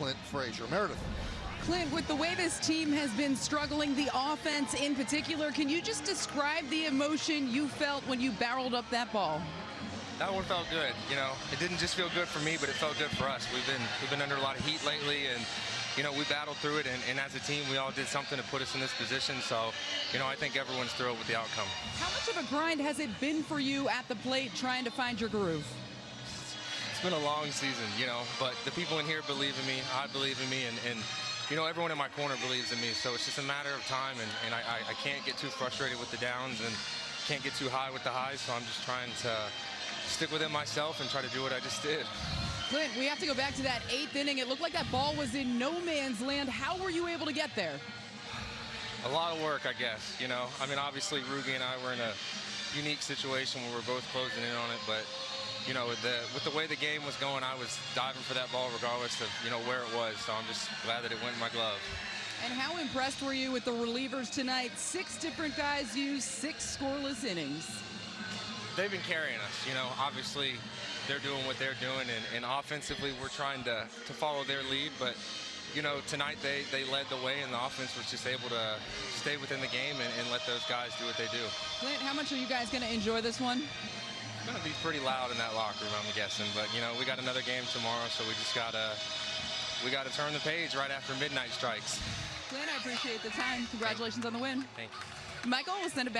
Clint Frazier. Meredith. Clint, with the way this team has been struggling, the offense in particular, can you just describe the emotion you felt when you barreled up that ball? That one felt good. You know, it didn't just feel good for me, but it felt good for us. We've been we've been under a lot of heat lately, and you know we battled through it. And, and as a team, we all did something to put us in this position. So, you know, I think everyone's thrilled with the outcome. How much of a grind has it been for you at the plate, trying to find your groove? It's been a long season, you know, but the people in here believe in me. I believe in me, and, and you know, everyone in my corner believes in me. So it's just a matter of time, and, and I, I, I can't get too frustrated with the downs and can't get too high with the highs. So I'm just trying to stick with it myself and try to do what I just did. Clint, we have to go back to that eighth inning. It looked like that ball was in no man's land. How were you able to get there? A lot of work, I guess. You know, I mean, obviously, Ruby and I were in a unique situation where we're both closing in on it, but you know, with the with the way the game was going, I was diving for that ball regardless of you know where it was. So I'm just glad that it went in my glove. And how impressed were you with the relievers tonight? Six different guys used six scoreless innings. They've been carrying us. You know, obviously they're doing what they're doing, and, and offensively we're trying to to follow their lead, but. You know, tonight they, they led the way, and the offense was just able to stay within the game and, and let those guys do what they do. Clint, how much are you guys going to enjoy this one? It's going to be pretty loud in that locker room, I'm guessing. But, you know, we got another game tomorrow, so we just got to we got to turn the page right after midnight strikes. Clint, I appreciate the time. Congratulations on the win. Thank you. Michael, we'll send it back.